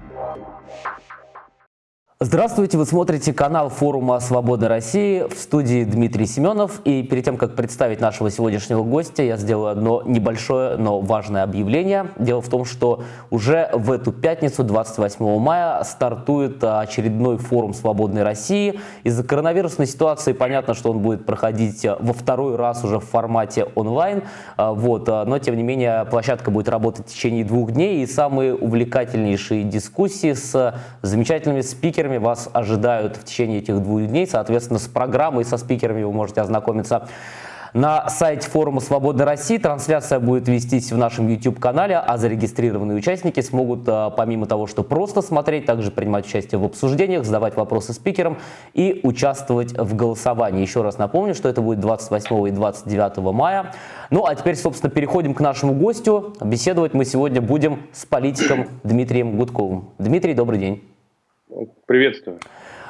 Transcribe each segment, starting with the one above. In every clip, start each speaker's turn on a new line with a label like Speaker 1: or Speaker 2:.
Speaker 1: you Здравствуйте, вы смотрите канал форума «Свобода России» в студии Дмитрий Семенов. И перед тем, как представить нашего сегодняшнего гостя, я сделаю одно небольшое, но важное объявление. Дело в том, что уже в эту пятницу, 28 мая, стартует очередной форум «Свободной России». Из-за коронавирусной ситуации понятно, что он будет проходить во второй раз уже в формате онлайн. Вот. Но, тем не менее, площадка будет работать в течение двух дней. И самые увлекательнейшие дискуссии с замечательными спикерами спикерами вас ожидают в течение этих двух дней. Соответственно, с программой, со спикерами вы можете ознакомиться на сайте форума «Свобода России». Трансляция будет вестись в нашем YouTube-канале, а зарегистрированные участники смогут, а, помимо того, что просто смотреть, также принимать участие в обсуждениях, задавать вопросы спикерам и участвовать в голосовании. Еще раз напомню, что это будет 28 и 29 мая. Ну, а теперь, собственно, переходим к нашему гостю. Беседовать мы сегодня будем с политиком Дмитрием Гудковым. Дмитрий, добрый день.
Speaker 2: Приветствую.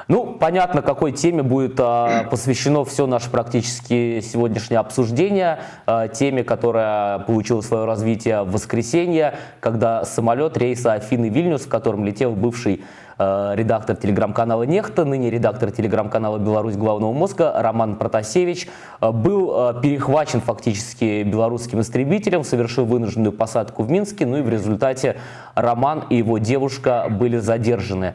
Speaker 1: Ну, понятно, какой теме будет а, посвящено все наше практически сегодняшнее обсуждение. А, теме, которая получила свое развитие в воскресенье, когда самолет рейса Афины-Вильнюс, в котором летел бывший а, редактор телеграм-канала «Нехта», ныне редактор телеграм-канала «Беларусь главного мозга» Роман Протасевич, а, был а, перехвачен фактически белорусским истребителем, совершил вынужденную посадку в Минске, ну и в результате Роман и его девушка были задержаны.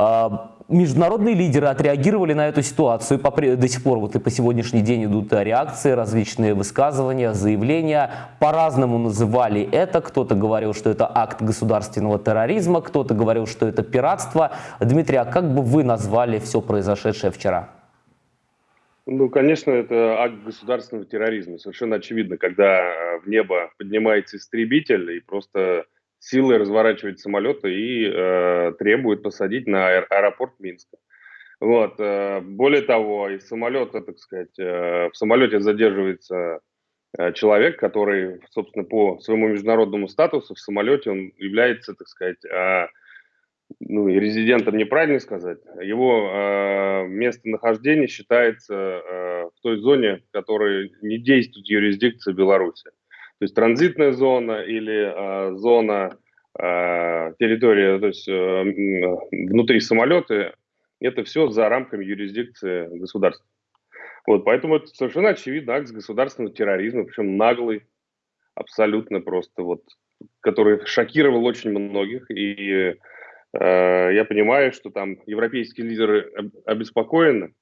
Speaker 1: А, международные лидеры отреагировали на эту ситуацию. До сих пор вот и по сегодняшний день идут реакции, различные высказывания, заявления. По-разному называли это. Кто-то говорил, что это акт государственного терроризма, кто-то говорил, что это пиратство. Дмитрий, а как бы вы назвали все произошедшее вчера?
Speaker 2: Ну, конечно, это акт государственного терроризма. Совершенно очевидно, когда в небо поднимается истребитель и просто силой разворачивает самолеты и э, требует посадить на аэропорт Минска. Вот. Э, более того, из самолета, так сказать, э, в самолете задерживается э, человек, который, собственно, по своему международному статусу в самолете он является, так сказать, э, ну, резидентом неправильно сказать, его э, местонахождение считается э, в той зоне, в которой не действует юрисдикция Беларуси. То есть транзитная зона или э, зона э, территория, то есть э, внутри самолета, это все за рамками юрисдикции государства. Вот, поэтому это совершенно очевидно акт государственного терроризма, причем наглый, абсолютно просто вот, который шокировал очень многих. И э, я понимаю, что там европейские лидеры обеспокоены,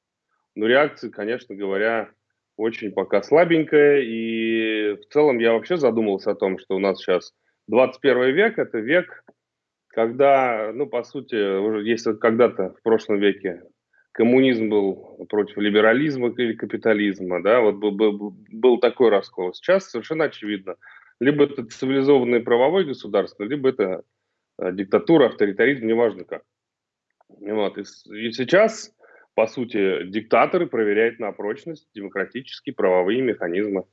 Speaker 2: но реакции, конечно говоря, очень пока слабенькая, и в целом я вообще задумался о том, что у нас сейчас 21 век – это век, когда, ну, по сути, уже если когда-то в прошлом веке коммунизм был против либерализма или капитализма, да, вот был, был, был такой раскол. Сейчас совершенно очевидно, либо это цивилизованное правовое государство, либо это э, диктатура, авторитаризм, неважно как. Вот. И, и сейчас по сути, диктаторы проверяют на прочность демократические правовые механизмы.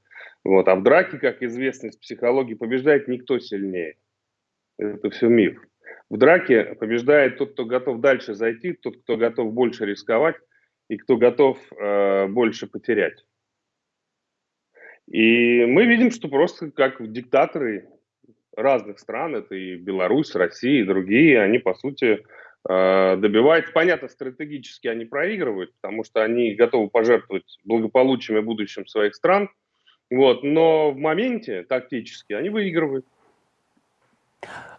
Speaker 2: Вот. А в драке, как известно из психологии, побеждает никто сильнее. Это все миф. В драке побеждает тот, кто готов дальше зайти, тот, кто готов больше рисковать и кто готов э, больше потерять. И мы видим, что просто как диктаторы разных стран, это и Беларусь, Россия и другие, они, по сути, добивается. Понятно, стратегически они проигрывают, потому что они готовы пожертвовать благополучием и будущим своих стран. Вот, но в моменте тактически они выигрывают.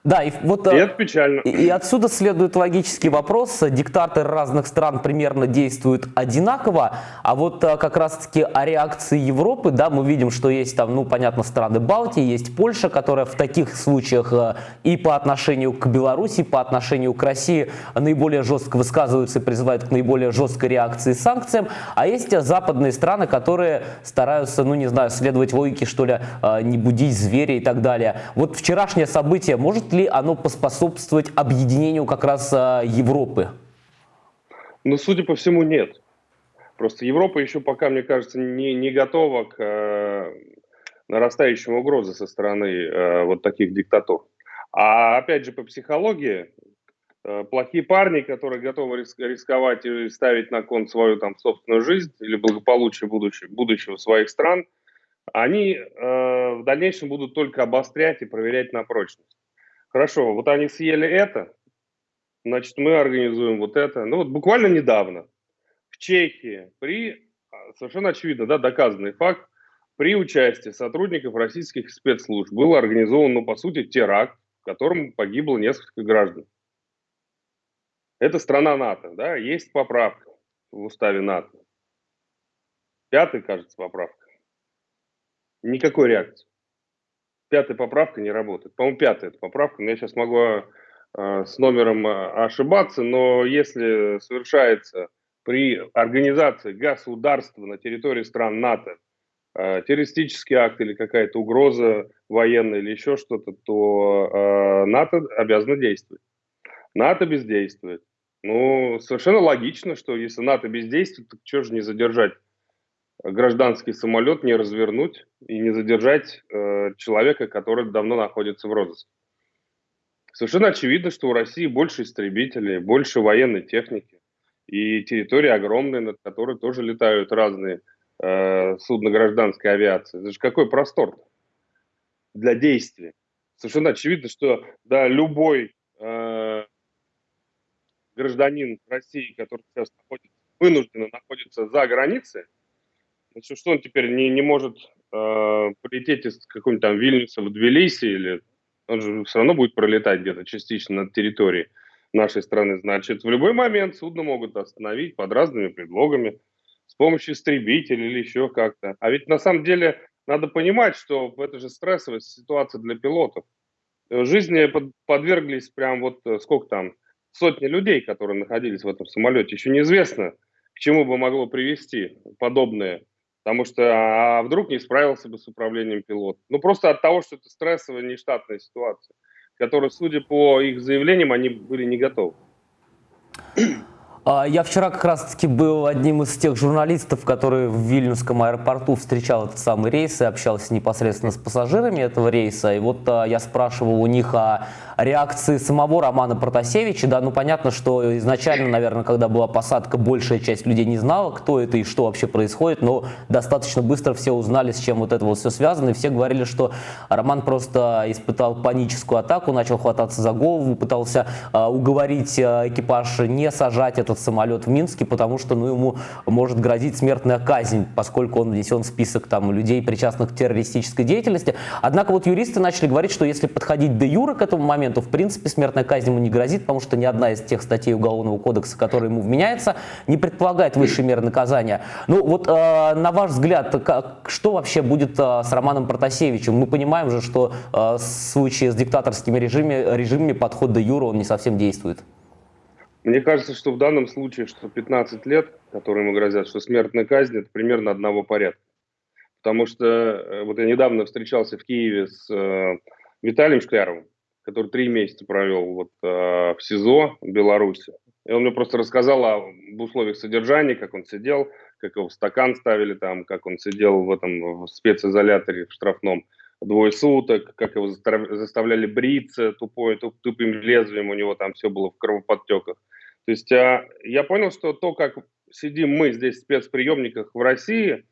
Speaker 1: Да, и вот и это печально. И отсюда следует логический вопрос. Диктаторы разных стран примерно действуют одинаково, а вот э, как раз-таки о реакции Европы, да, мы видим, что есть там, ну, понятно, страны Балтии, есть Польша, которая в таких случаях э, и по отношению к Беларуси, и по отношению к России наиболее жестко высказываются и призывают к наиболее жесткой реакции и санкциям, а есть западные страны, которые стараются, ну, не знаю, следовать логике, что ли, э, не будить зверя и так далее. Вот вчерашнее событие может ли оно поспособствовать объединению как раз а, Европы?
Speaker 2: Ну, судя по всему, нет. Просто Европа еще пока, мне кажется, не, не готова к э, нарастающим угрозе со стороны э, вот таких диктатур. А опять же, по психологии, э, плохие парни, которые готовы рисковать и ставить на кон свою там собственную жизнь или благополучие будущего, будущего своих стран, они э, в дальнейшем будут только обострять и проверять на прочность. Хорошо, вот они съели это, значит, мы организуем вот это. Ну вот буквально недавно в Чехии при, а, совершенно очевидно, да, доказанный факт, при участии сотрудников российских спецслужб был организован, ну, по сути, теракт, в котором погибло несколько граждан. Это страна НАТО, да, есть поправка в уставе НАТО. Пятая, кажется, поправка. Никакой реакции. Пятая поправка не работает. По-моему, пятая эта поправка, но я сейчас могу э, с номером э, ошибаться, но если совершается при организации государства на территории стран НАТО э, террористический акт или какая-то угроза военная или еще что-то, то э, НАТО обязано действовать. НАТО бездействует. Ну, совершенно логично, что если НАТО бездействует, то что же не задержать гражданский самолет, не развернуть и не задержать э, человека, который давно находится в розыске. Совершенно очевидно, что у России больше истребителей, больше военной техники и территория огромная, над которой тоже летают разные э, судна гражданской авиации. Это же какой простор для действия. Совершенно очевидно, что да, любой э, гражданин России, который сейчас находится, вынужденно находится за границей, значит, что он теперь не, не может э, полететь из какого-нибудь там Вильнюса в Тбилиси или он же все равно будет пролетать где-то частично над территорией нашей страны. Значит, в любой момент судно могут остановить под разными предлогами, с помощью истребителей или еще как-то. А ведь на самом деле надо понимать, что это же стрессовая ситуация для пилотов. В жизни подверглись прям вот э, сколько там, сотни людей, которые находились в этом самолете. Еще неизвестно, к чему бы могло привести подобное Потому что а вдруг не справился бы с управлением пилот. Ну, просто от того, что это стрессовая, нештатная ситуация, которой, судя по их заявлениям, они были не готовы.
Speaker 1: А, я вчера как раз-таки был одним из тех журналистов, который в Вильнюсском аэропорту встречал этот самый рейс и общался непосредственно с пассажирами этого рейса. И вот а, я спрашивал у них о реакции самого Романа Протасевича. Да, ну понятно, что изначально, наверное, когда была посадка, большая часть людей не знала, кто это и что вообще происходит, но достаточно быстро все узнали, с чем вот это вот все связано, и все говорили, что Роман просто испытал паническую атаку, начал хвататься за голову, пытался э, уговорить э, экипаж не сажать этот самолет в Минске, потому что ну, ему может грозить смертная казнь, поскольку он внесен в список там, людей, причастных к террористической деятельности. Однако вот юристы начали говорить, что если подходить до юра к этому моменту, моменту, в принципе, смертная казнь ему не грозит, потому что ни одна из тех статей Уголовного кодекса, которая ему вменяется, не предполагает высшей меры наказания. Ну вот, э, на ваш взгляд, как, что вообще будет э, с Романом Протасевичем? Мы понимаем же, что э, в случае с диктаторскими режимами, режимами подход до юра, он не совсем действует.
Speaker 2: Мне кажется, что в данном случае, что 15 лет, которые ему грозят, что смертная казнь, это примерно одного порядка. Потому что э, вот я недавно встречался в Киеве с э, Виталием Шкляровым, который три месяца провел вот, э, в СИЗО в Беларуси. И он мне просто рассказал об условиях содержания, как он сидел, как его в стакан ставили там, как он сидел в этом в специзоляторе в штрафном двое суток, как его заставляли бриться тупой, туп, тупым лезвием, у него там все было в кровоподтеках. То есть а, я понял, что то, как сидим мы здесь в спецприемниках в России,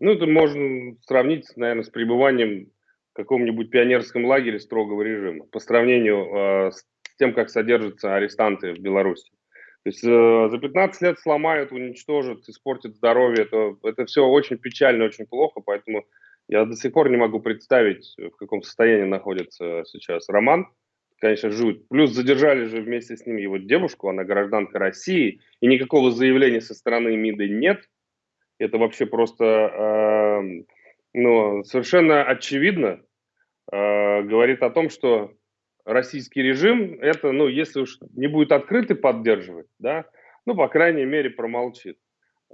Speaker 2: ну, это можно сравнить, наверное, с пребыванием каком-нибудь пионерском лагере строгого режима по сравнению э, с тем, как содержатся арестанты в Беларуси. То есть э, за 15 лет сломают, уничтожат, испортят здоровье. Это, это все очень печально, очень плохо, поэтому я до сих пор не могу представить, в каком состоянии находится сейчас Роман. Конечно, жуть. Плюс задержали же вместе с ним его девушку, она гражданка России, и никакого заявления со стороны МИДа нет. Это вообще просто э, ну, совершенно очевидно э, говорит о том, что российский режим это, ну, если уж не будет открыто поддерживать, да, ну, по крайней мере, промолчит.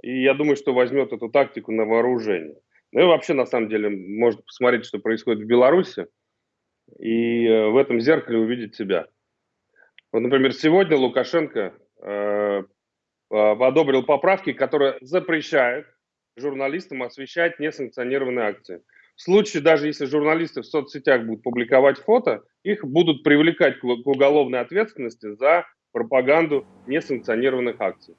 Speaker 2: И я думаю, что возьмет эту тактику на вооружение. Ну и вообще, на самом деле, можно посмотреть, что происходит в Беларуси, и э, в этом зеркале увидеть себя. Вот, например, сегодня Лукашенко э, одобрил поправки, которые запрещают журналистам освещать несанкционированные акции. В случае, даже если журналисты в соцсетях будут публиковать фото, их будут привлекать к уголовной ответственности за пропаганду несанкционированных акций.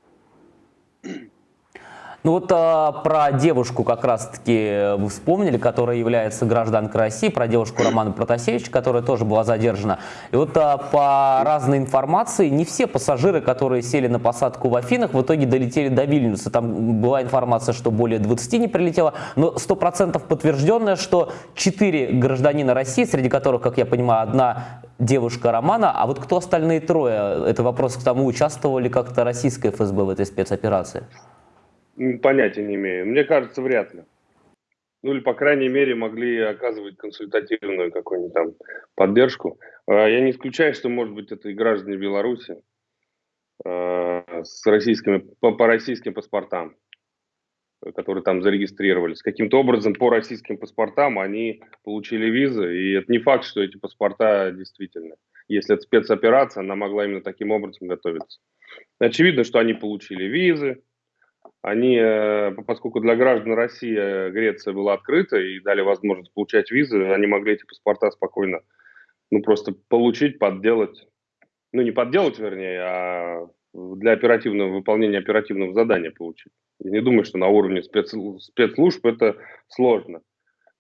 Speaker 1: Ну вот а, про девушку как раз-таки вы вспомнили, которая является гражданкой России, про девушку Романа Протасевич, которая тоже была задержана. И вот а, по разной информации, не все пассажиры, которые сели на посадку в Афинах, в итоге долетели до Вильнюса. Там была информация, что более 20 не прилетело, но 100% подтвержденное, что 4 гражданина России, среди которых, как я понимаю, одна девушка Романа, а вот кто остальные трое? Это вопрос к тому, участвовали как-то российское ФСБ в этой спецоперации?
Speaker 2: Понятия не имею. Мне кажется, вряд ли. Ну или, по крайней мере, могли оказывать консультативную какую-нибудь там поддержку. А, я не исключаю, что, может быть, это и граждане Беларуси а, с российскими, по, по российским паспортам, которые там зарегистрировались. Каким-то образом по российским паспортам они получили визы, и это не факт, что эти паспорта действительно. Если это спецоперация, она могла именно таким образом готовиться. Очевидно, что они получили визы, они, э, поскольку для граждан России э, Греция была открыта и дали возможность получать визы, они могли эти паспорта спокойно, ну, просто получить, подделать, ну, не подделать, вернее, а для оперативного выполнения оперативного задания получить. Я не думаю, что на уровне спец, спецслужб это сложно.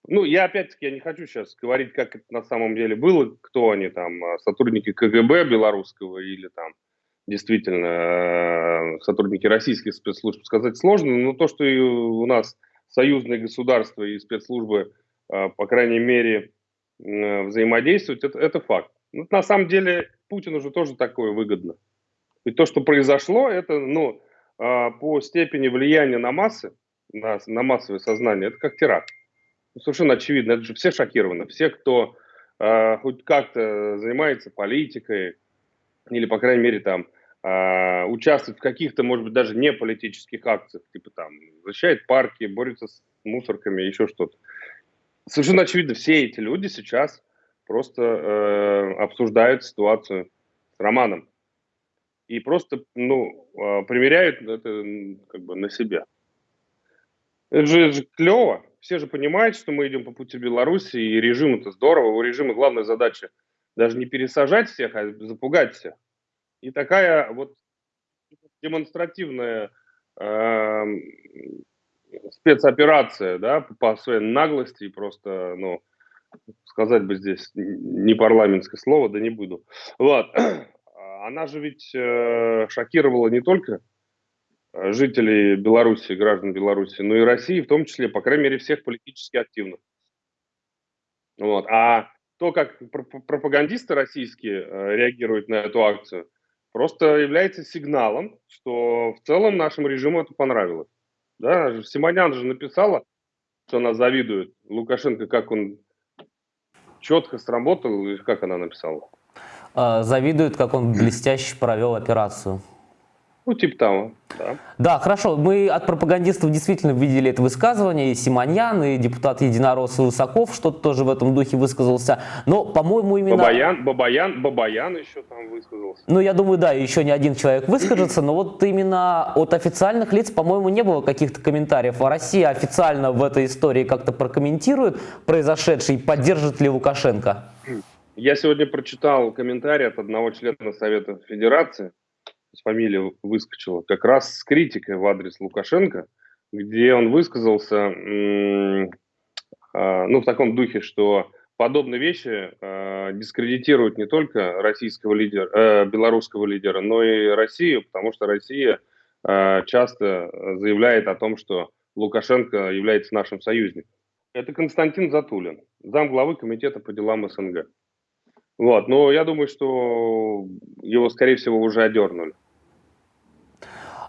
Speaker 2: Ну, я опять-таки я не хочу сейчас говорить, как это на самом деле было, кто они там, а сотрудники КГБ белорусского или там действительно э, сотрудники российских спецслужб сказать сложно, но то, что и у нас союзные государства и спецслужбы, э, по крайней мере, э, взаимодействуют, это, это факт. Но на самом деле Путину же тоже такое выгодно. И то, что произошло, это ну, по степени влияния на массы, на, на массовое сознание, это как теракт. Совершенно очевидно, это же все шокированы. Все, кто э, хоть как-то занимается политикой, или, по крайней мере, там, э, участвует в каких-то, может быть, даже не политических акциях, типа там, защищает парки, борется с мусорками, еще что-то. Совершенно очевидно, все эти люди сейчас просто э, обсуждают ситуацию с Романом и просто, ну, э, примеряют это как бы на себя. Это же, это же клево. Все же понимают, что мы идем по пути Беларуси, и режим это здорово. У режима главная задача даже не пересажать всех, а запугать всех. И такая вот демонстративная э, спецоперация, да, по своей наглости, просто, ну, сказать бы здесь не парламентское слово, да не буду. Вот. Она же ведь э, шокировала не только жителей Беларуси, граждан Беларуси, но и России, в том числе, по крайней мере, всех политически активных. Вот. А то, как пропагандисты российские э, реагируют на эту акцию, просто является сигналом, что в целом нашему режиму это понравилось. Да, Симонян же написала, что она завидует Лукашенко, как он четко сработал, как она написала?
Speaker 1: А, завидует, как он блестяще провел операцию.
Speaker 2: Ну, типа того, да.
Speaker 1: Да, хорошо. Мы от пропагандистов действительно видели это высказывание. И Симоньян, и депутат Единорос Высоков что-то тоже в этом духе высказался. Но, по-моему, именно...
Speaker 2: Бабаян, Бабаян, Бабаян еще там высказался.
Speaker 1: Ну, я думаю, да, еще не один человек выскажется. Но вот именно от официальных лиц, по-моему, не было каких-то комментариев. А Россия официально в этой истории как-то прокомментирует произошедшее и поддержит ли Лукашенко?
Speaker 2: Я сегодня прочитал комментарий от одного члена Совета Федерации, фамилия выскочила, как раз с критикой в адрес Лукашенко, где он высказался, а, ну, в таком духе, что подобные вещи э, дискредитируют не только российского лидера, э, белорусского лидера, но и Россию, потому что Россия э, часто заявляет о том, что Лукашенко является нашим союзником. Это Константин Затулин, зам главы комитета по делам СНГ. Вот, но я думаю, что его, скорее всего, уже одернули.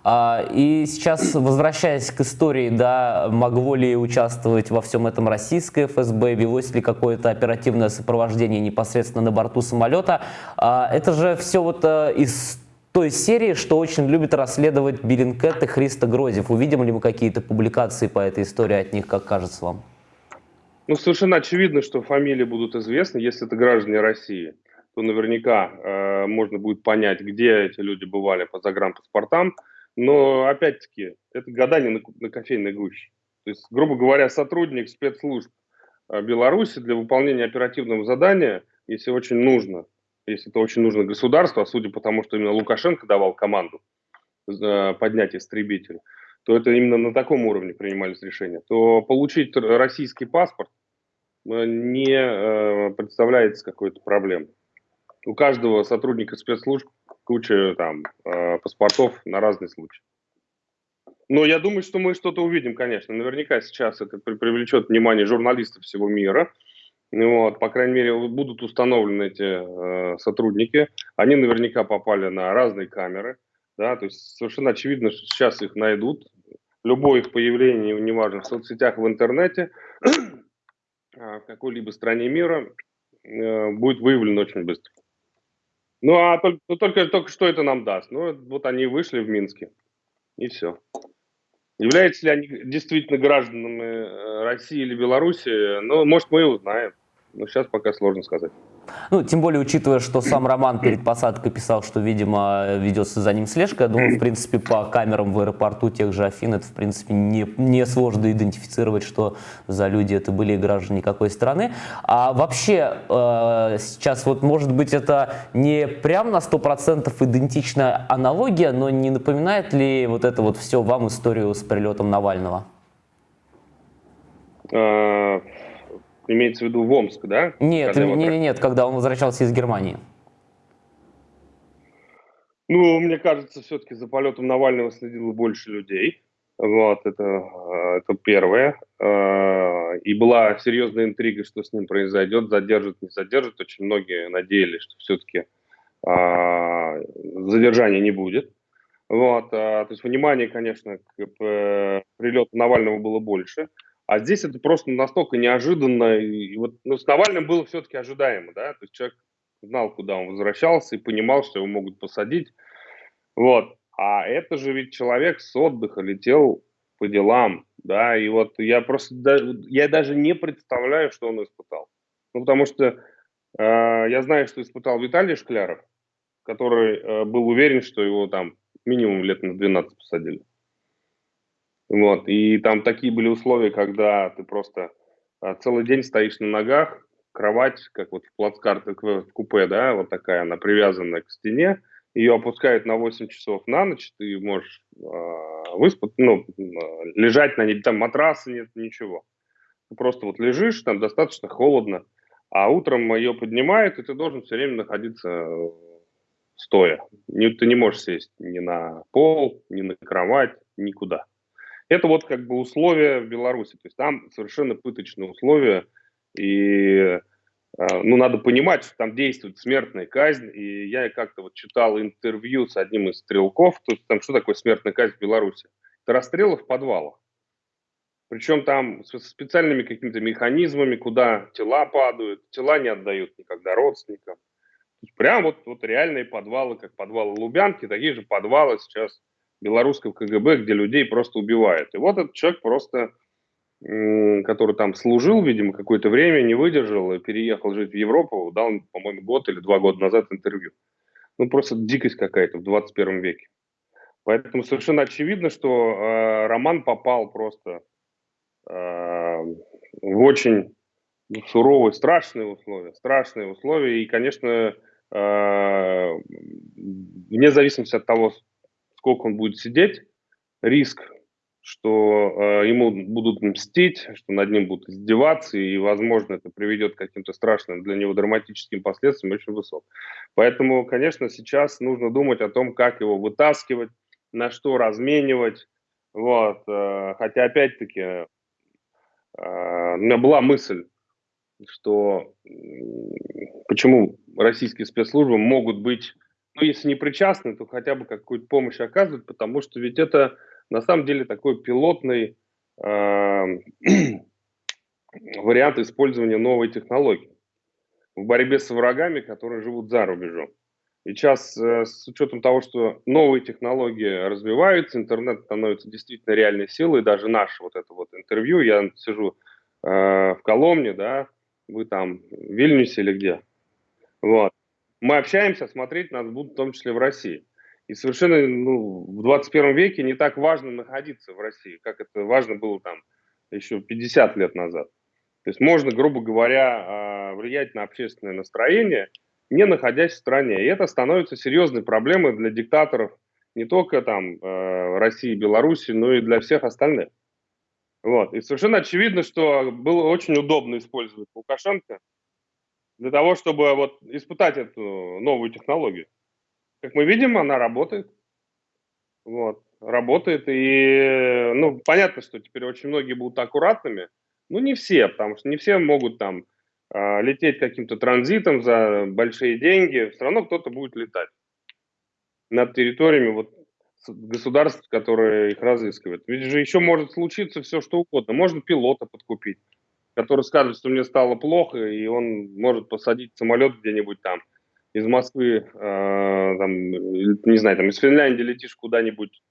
Speaker 1: А, и сейчас, возвращаясь к истории, да, могло ли участвовать во всем этом российское ФСБ, велось ли какое-то оперативное сопровождение непосредственно на борту самолета, а, это же все вот э, из той серии, что очень любит расследовать Беринкет и Христа Грозев. Увидим ли мы какие-то публикации по этой истории от них, как кажется вам?
Speaker 2: Ну, совершенно очевидно, что фамилии будут известны, если это граждане России то наверняка э, можно будет понять, где эти люди бывали по загранпаспортам, но, опять-таки, это гадание на, на кофейной гуще. То есть, грубо говоря, сотрудник спецслужб э, Беларуси для выполнения оперативного задания, если очень нужно, если это очень нужно государству, а судя по тому, что именно Лукашенко давал команду э, поднять истребитель, то это именно на таком уровне принимались решения, то получить российский паспорт э, не э, представляется какой-то проблемой. У каждого сотрудника спецслужб куча там э, паспортов на разный случай. Но я думаю, что мы что-то увидим, конечно. Наверняка сейчас это привлечет внимание журналистов всего мира. Вот, по крайней мере, будут установлены эти э, сотрудники. Они наверняка попали на разные камеры. Да, то есть совершенно очевидно, что сейчас их найдут. Любое их появление, неважно, в соцсетях, в интернете, а, в какой-либо стране мира, э, будет выявлено очень быстро. Ну, а только, ну, только, только что это нам даст? Ну, вот они вышли в Минске, и все. Являются ли они действительно гражданами э, России или Беларуси? Ну, может, мы и узнаем. Но сейчас пока сложно сказать.
Speaker 1: Ну, тем более, учитывая, что сам Роман перед посадкой писал, что, видимо, ведется за ним слежка, я думаю, в принципе, по камерам в аэропорту тех же Афин, это, в принципе, не, не сложно идентифицировать, что за люди это были граждане какой страны. А вообще, э, сейчас вот, может быть, это не прям на 100% идентичная аналогия, но не напоминает ли вот это вот все вам историю с прилетом Навального?
Speaker 2: Имеется в виду в Омск, да?
Speaker 1: Нет, нет, нет, нет, когда он возвращался из Германии.
Speaker 2: Ну, мне кажется, все-таки за полетом Навального следило больше людей. Вот, это, э, это первое. Э, и была серьезная интрига, что с ним произойдет, задержит, не задержит. Очень многие надеялись, что все-таки э, задержания не будет. Вот, то есть внимание, конечно, к прилету Навального было больше. А здесь это просто настолько неожиданно. И вот ну, с Навальным было все-таки ожидаемо, да, то есть человек знал, куда он возвращался и понимал, что его могут посадить. Вот. А это же ведь человек с отдыха летел по делам, да, и вот я просто, я даже не представляю, что он испытал. Ну, потому что э, я знаю, что испытал Виталий Шкляров, который э, был уверен, что его там минимум лет на 12 посадили. Вот, и там такие были условия, когда ты просто а, целый день стоишь на ногах, кровать, как вот в плацкарте, в купе, да, вот такая, она привязанная к стене, ее опускают на 8 часов на ночь, ты можешь э, выспать, ну, лежать на ней, там матраса нет, ничего. Ты просто вот лежишь, там достаточно холодно, а утром ее поднимают, и ты должен все время находиться стоя. Не, ты не можешь сесть ни на пол, ни на кровать, никуда. Это вот как бы условия в Беларуси. То есть там совершенно пыточные условия. И э, ну, надо понимать, что там действует смертная казнь. И я как-то вот читал интервью с одним из стрелков. То есть там что такое смертная казнь в Беларуси? Это расстрелы в подвалах. Причем там с специальными какими-то механизмами, куда тела падают, тела не отдают никогда родственникам. Прям вот, вот реальные подвалы, как подвалы Лубянки, такие же подвалы сейчас белорусского КГБ, где людей просто убивают. И вот этот человек просто, который там служил, видимо, какое-то время, не выдержал и переехал жить в Европу, дал, по-моему, год или два года назад интервью. Ну, просто дикость какая-то в 21 веке. Поэтому совершенно очевидно, что э, Роман попал просто э, в очень суровые, страшные условия. Страшные условия. И, конечно, э, вне зависимости от того, сколько он будет сидеть, риск, что э, ему будут мстить, что над ним будут издеваться, и, возможно, это приведет к каким-то страшным для него драматическим последствиям, очень высок. Поэтому, конечно, сейчас нужно думать о том, как его вытаскивать, на что разменивать. Вот. Э, хотя, опять-таки, э, у меня была мысль, что почему российские спецслужбы могут быть ну, если не причастны, то хотя бы какую-то помощь оказывают, потому что ведь это на самом деле такой пилотный э, вариант использования новой технологии в борьбе с врагами, которые живут за рубежом. И сейчас э, с учетом того, что новые технологии развиваются, интернет становится действительно реальной силой, даже наше вот это вот интервью, я сижу э, в Коломне, да, вы там в Вильнюсе или где, вот, мы общаемся, смотреть нас будут в том числе в России. И совершенно ну, в 21 веке не так важно находиться в России, как это важно было там еще 50 лет назад. То есть можно, грубо говоря, а, влиять на общественное настроение, не находясь в стране. И это становится серьезной проблемой для диктаторов не только там э, России, Беларуси, но и для всех остальных. Вот. И совершенно очевидно, что было очень удобно использовать Лукашенко для того, чтобы вот испытать эту новую технологию. Как мы видим, она работает. Вот. Работает. И, ну, понятно, что теперь очень многие будут аккуратными. Ну, не все, потому что не все могут там э, лететь каким-то транзитом за большие деньги. Все равно кто-то будет летать над территориями вот государств, которые их разыскивают. Ведь же еще может случиться все, что угодно. Можно пилота подкупить, который скажет, что мне стало плохо, и он может посадить самолет где-нибудь там из Москвы, э, там, не знаю, там из Финляндии летишь куда-нибудь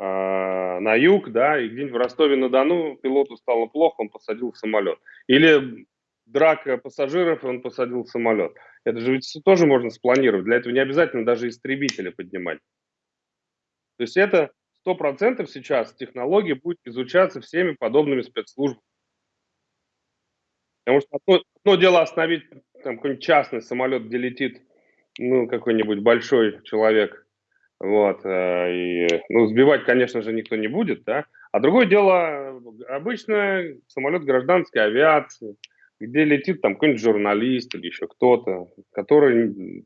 Speaker 2: э, на юг, да, и где-нибудь в Ростове-на-Дону пилоту стало плохо, он посадил самолет. Или драка пассажиров, и он посадил самолет. Это же ведь тоже можно спланировать. Для этого не обязательно даже истребители поднимать. То есть это сто процентов сейчас технология будет изучаться всеми подобными спецслужбами. Потому что одно, одно дело остановить там какой-нибудь частный самолет, где летит ну, какой-нибудь большой человек, вот, э, и, ну, сбивать, конечно же, никто не будет, да, а другое дело, обычно самолет гражданской авиации, где летит там какой-нибудь журналист или еще кто-то, который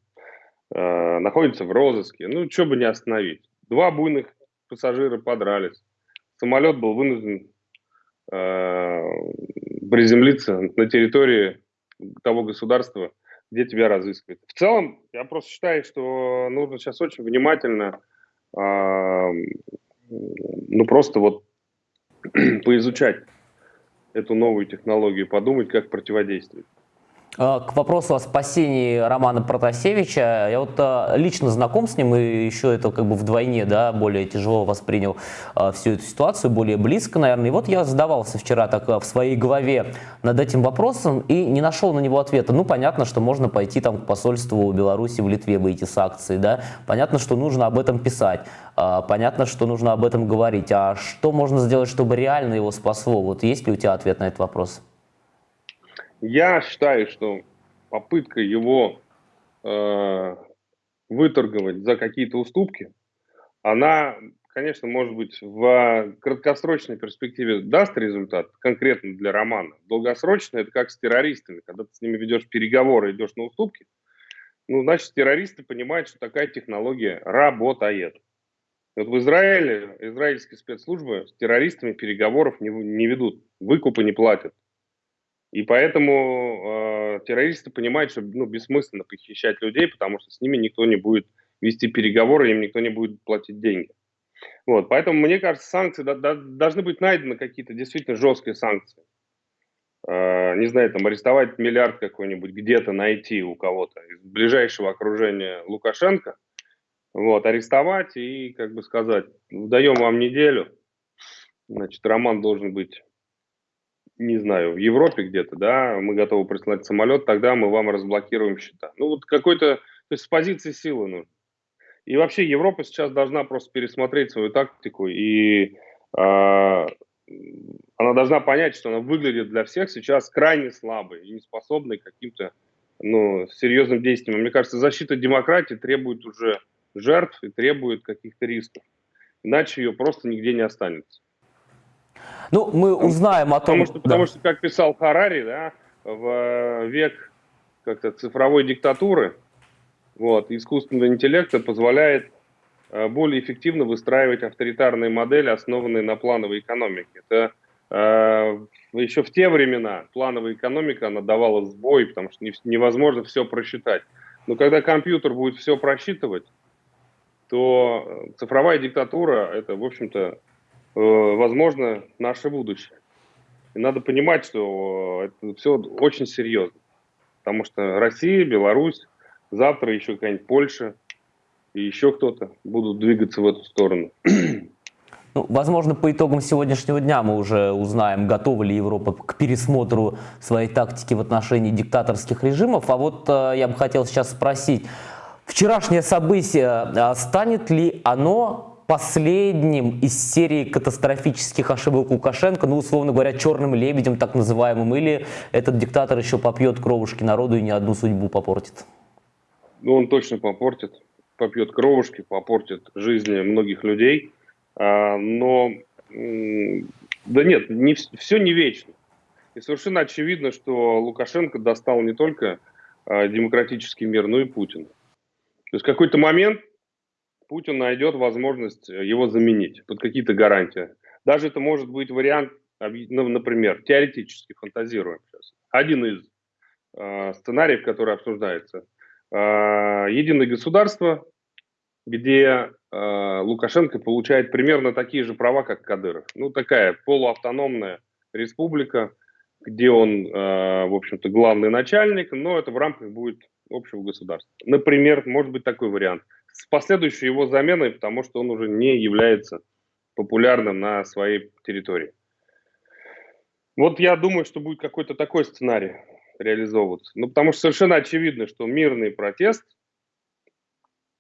Speaker 2: э, находится в розыске, ну, что бы не остановить. Два буйных пассажира подрались. Самолет был вынужден приземлиться на территории того государства, где тебя разыскивают. В целом, я просто считаю, что нужно сейчас очень внимательно, э, ну просто вот поизучать эту новую технологию, подумать, как противодействовать.
Speaker 1: Э, к вопросу о спасении Романа Протасевича, я вот э, лично знаком с ним и еще это как бы вдвойне, да, более тяжело воспринял э, всю эту ситуацию, более близко, наверное. И вот я задавался вчера так в своей голове над этим вопросом и не нашел на него ответа. Ну, понятно, что можно пойти там к посольству Беларуси в Литве выйти с акцией, да, понятно, что нужно об этом писать, понятно, что нужно об этом говорить. А что можно сделать, чтобы реально его спасло? Вот есть ли у тебя ответ на этот вопрос?
Speaker 2: Я считаю, что попытка его э, выторговать за какие-то уступки, она, конечно, может быть, в краткосрочной перспективе даст результат, конкретно для Романа. Долгосрочно это как с террористами. Когда ты с ними ведешь переговоры, идешь на уступки, ну, значит, террористы понимают, что такая технология работает. Вот в Израиле израильские спецслужбы с террористами переговоров не, не ведут, выкупы не платят. И поэтому э, террористы понимают, что ну, бессмысленно похищать людей, потому что с ними никто не будет вести переговоры, им никто не будет платить деньги. Вот, поэтому, мне кажется, санкции да, да, должны быть найдены какие-то действительно жесткие санкции. Э, не знаю, там арестовать миллиард какой-нибудь, где-то найти у кого-то из ближайшего окружения Лукашенко, вот, арестовать и, как бы сказать, даем вам неделю, значит, Роман должен быть не знаю, в Европе где-то, да, мы готовы прислать самолет, тогда мы вам разблокируем счета. Ну, вот какой-то, то есть с позиции силы нужно. И вообще Европа сейчас должна просто пересмотреть свою тактику, и э, она должна понять, что она выглядит для всех сейчас крайне слабой и не способной к каким-то ну, серьезным действиям. Мне кажется, защита демократии требует уже жертв и требует каких-то рисков. Иначе ее просто нигде не останется.
Speaker 1: Ну, мы узнаем о том...
Speaker 2: Потому что, потому что как писал Харари, да, в век как-то цифровой диктатуры, вот, искусственного интеллекта позволяет э, более эффективно выстраивать авторитарные модели, основанные на плановой экономике. Это э, еще в те времена плановая экономика, она давала сбой, потому что не, невозможно все просчитать. Но когда компьютер будет все просчитывать, то э, цифровая диктатура – это, в общем-то, Э, возможно, наше будущее. И надо понимать, что это все очень серьезно. Потому что Россия, Беларусь, завтра еще какая-нибудь Польша и еще кто-то будут двигаться в эту сторону.
Speaker 1: Ну, возможно, по итогам сегодняшнего дня мы уже узнаем, готова ли Европа к пересмотру своей тактики в отношении диктаторских режимов. А вот э, я бы хотел сейчас спросить, вчерашнее событие, э, станет ли оно последним из серии катастрофических ошибок Лукашенко, ну, условно говоря, черным лебедем так называемым, или этот диктатор еще попьет кровушки народу и ни одну судьбу попортит?
Speaker 2: Ну, он точно попортит. попьет кровушки, попортит жизни многих людей. А, но, да нет, не, все не вечно. И совершенно очевидно, что Лукашенко достал не только а, демократический мир, но и Путин. То есть в какой-то момент Путин найдет возможность его заменить под какие-то гарантии. Даже это может быть вариант, ну, например, теоретически фантазируем сейчас. Один из э, сценариев, который обсуждается. Э, единое государство, где э, Лукашенко получает примерно такие же права, как Кадыров. Ну, такая полуавтономная республика, где он, э, в общем-то, главный начальник, но это в рамках будет общего государства. Например, может быть такой вариант. С последующей его заменой, потому что он уже не является популярным на своей территории. Вот я думаю, что будет какой-то такой сценарий реализовываться. Ну, потому что совершенно очевидно, что мирный протест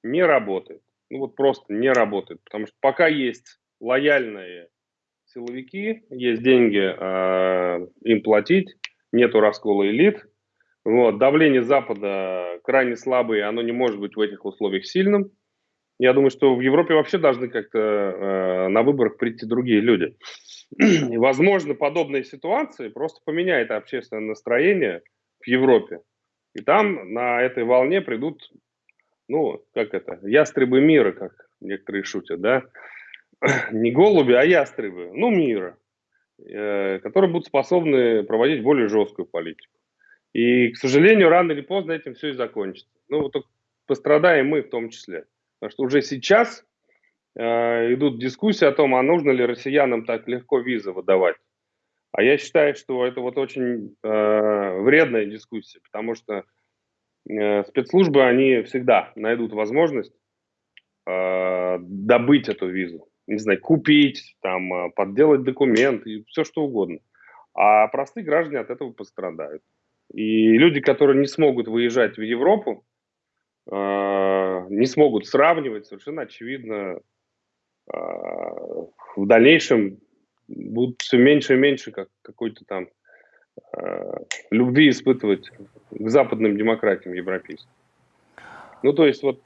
Speaker 2: не работает. Ну, вот просто не работает. Потому что пока есть лояльные силовики, есть деньги э, им платить, нету раскола элит, вот, давление Запада крайне слабое, оно не может быть в этих условиях сильным. Я думаю, что в Европе вообще должны как-то э, на выборах прийти другие люди. Возможно, подобные ситуации просто поменяет общественное настроение в Европе. И там на этой волне придут, ну, как это, ястребы мира, как некоторые шутят, да? Не голуби, а ястребы, ну, мира, э, которые будут способны проводить более жесткую политику. И, к сожалению, рано или поздно этим все и закончится. Ну, вот пострадаем мы в том числе. Потому что уже сейчас э, идут дискуссии о том, а нужно ли россиянам так легко визы выдавать. А я считаю, что это вот очень э, вредная дискуссия, потому что э, спецслужбы, они всегда найдут возможность э, добыть эту визу. Не знаю, купить, там, э, подделать документы, все что угодно. А простые граждане от этого пострадают. И люди, которые не смогут выезжать в Европу, э, не смогут сравнивать, совершенно очевидно, э, в дальнейшем будут все меньше и меньше как какой-то там э, любви испытывать к западным демократиям европейским. Ну, то есть вот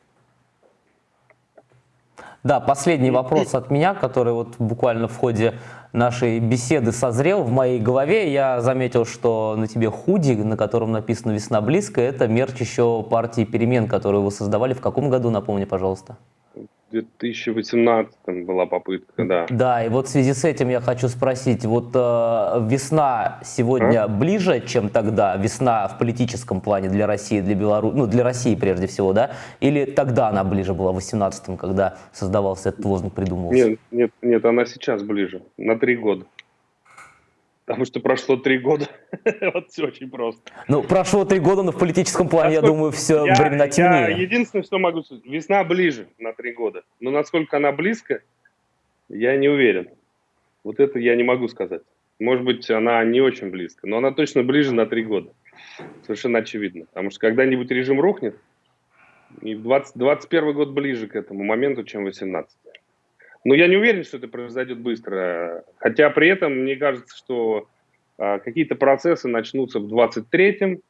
Speaker 1: да, последний вопрос от меня, который вот буквально в ходе нашей беседы созрел в моей голове. Я заметил, что на тебе худи, на котором написано «Весна близко», это мерч еще партии «Перемен», которую вы создавали в каком году, напомни, пожалуйста.
Speaker 2: 2018 была попытка, да.
Speaker 1: Да, и вот в связи с этим я хочу спросить, вот э, весна сегодня а? ближе, чем тогда, весна в политическом плане для России, для Беларуси, ну для России прежде всего, да? Или тогда она ближе была, в 18 когда создавался этот лозунг, придумывался?
Speaker 2: Нет, нет, нет, она сейчас ближе, на три года. Потому что прошло три года. вот все очень просто.
Speaker 1: Ну, прошло три года, но в политическом плане, насколько... я думаю, все я, времена темнее.
Speaker 2: Я единственное, что могу сказать, весна ближе на три года. Но насколько она близко, я не уверен. Вот это я не могу сказать. Может быть, она не очень близко, но она точно ближе на три года. Совершенно очевидно. Потому что когда-нибудь режим рухнет, и 20, 21 год ближе к этому моменту, чем 18 но я не уверен, что это произойдет быстро. Хотя при этом мне кажется, что э, какие-то процессы начнутся в 23-м,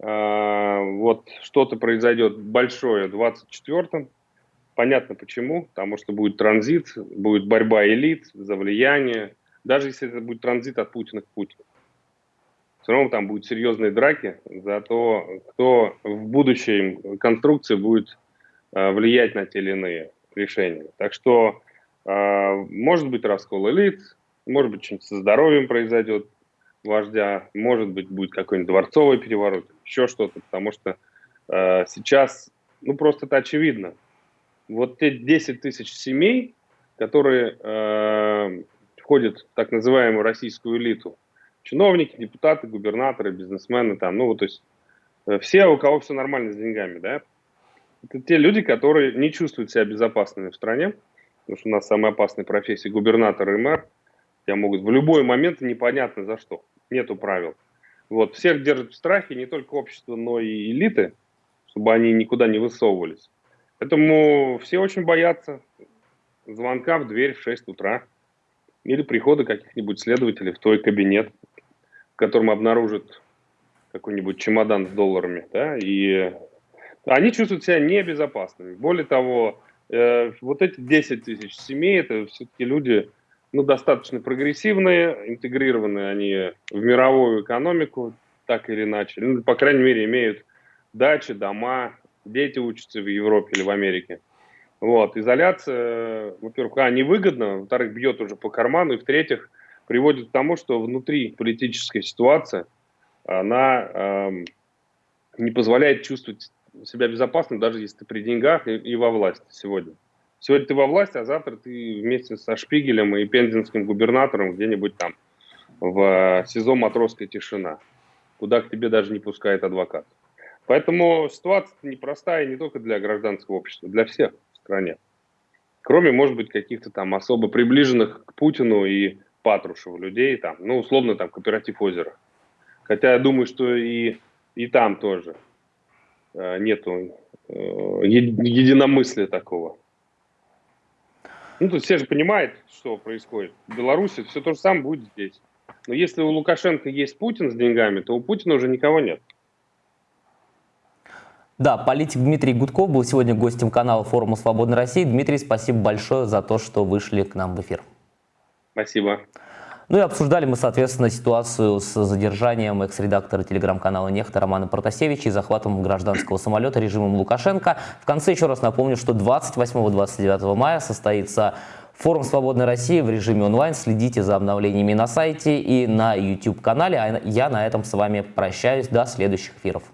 Speaker 2: э, вот что-то произойдет большое в 24-м. Понятно почему, потому что будет транзит, будет борьба элит за влияние. Даже если это будет транзит от Путина к Путину. Все равно там будут серьезные драки за то, кто в будущей конструкции будет э, влиять на те или иные решения. Так что а, может быть раскол элит, может быть что-нибудь со здоровьем произойдет вождя, может быть будет какой-нибудь дворцовый переворот, еще что-то, потому что э, сейчас, ну просто это очевидно. Вот те 10 тысяч семей, которые э, входят в так называемую российскую элиту, чиновники, депутаты, губернаторы, бизнесмены, там, ну то есть э, все, у кого все нормально с деньгами, да, это те люди, которые не чувствуют себя безопасными в стране, потому что у нас самая опасная профессия губернатор и мэр, тебя могут в любой момент непонятно за что, нету правил. Вот, всех держат в страхе не только общество, но и элиты, чтобы они никуда не высовывались. Поэтому все очень боятся звонка в дверь в 6 утра или прихода каких-нибудь следователей в твой кабинет, в котором обнаружат какой-нибудь чемодан с долларами, да, и Они чувствуют себя небезопасными. Более того, вот эти 10 тысяч семей, это все-таки люди ну, достаточно прогрессивные, интегрированные они в мировую экономику, так или иначе. Ну, по крайней мере, имеют дачи, дома, дети учатся в Европе или в Америке. Вот, изоляция, во-первых, а, невыгодна, во-вторых, бьет уже по карману, и в-третьих, приводит к тому, что внутри политическая ситуация, она эм, не позволяет чувствовать себя безопасно, даже если ты при деньгах и, и во власти сегодня. Сегодня ты во власти, а завтра ты вместе со Шпигелем и пензенским губернатором где-нибудь там в СИЗО «Матросская тишина», куда к тебе даже не пускает адвокат. Поэтому ситуация непростая не только для гражданского общества, для всех в стране. Кроме, может быть, каких-то там особо приближенных к Путину и Патрушеву людей, там, ну, условно, там, кооператив озера. Хотя я думаю, что и, и там тоже э, нету э, единомыслия такого. Ну, тут все же понимают, что происходит. В Беларуси все то же самое будет здесь. Но если у Лукашенко есть Путин с деньгами, то у Путина уже никого нет.
Speaker 1: Да, политик Дмитрий Гудков был сегодня гостем канала форума «Свободной России». Дмитрий, спасибо большое за то, что вышли к нам в эфир.
Speaker 2: Спасибо.
Speaker 1: Ну и обсуждали мы, соответственно, ситуацию с задержанием экс-редактора телеграм-канала «Нехта» Романа Протасевича и захватом гражданского самолета режимом Лукашенко. В конце еще раз напомню, что 28-29 мая состоится форум «Свободной России» в режиме онлайн. Следите за обновлениями на сайте и на YouTube-канале. А я на этом с вами прощаюсь. До следующих эфиров.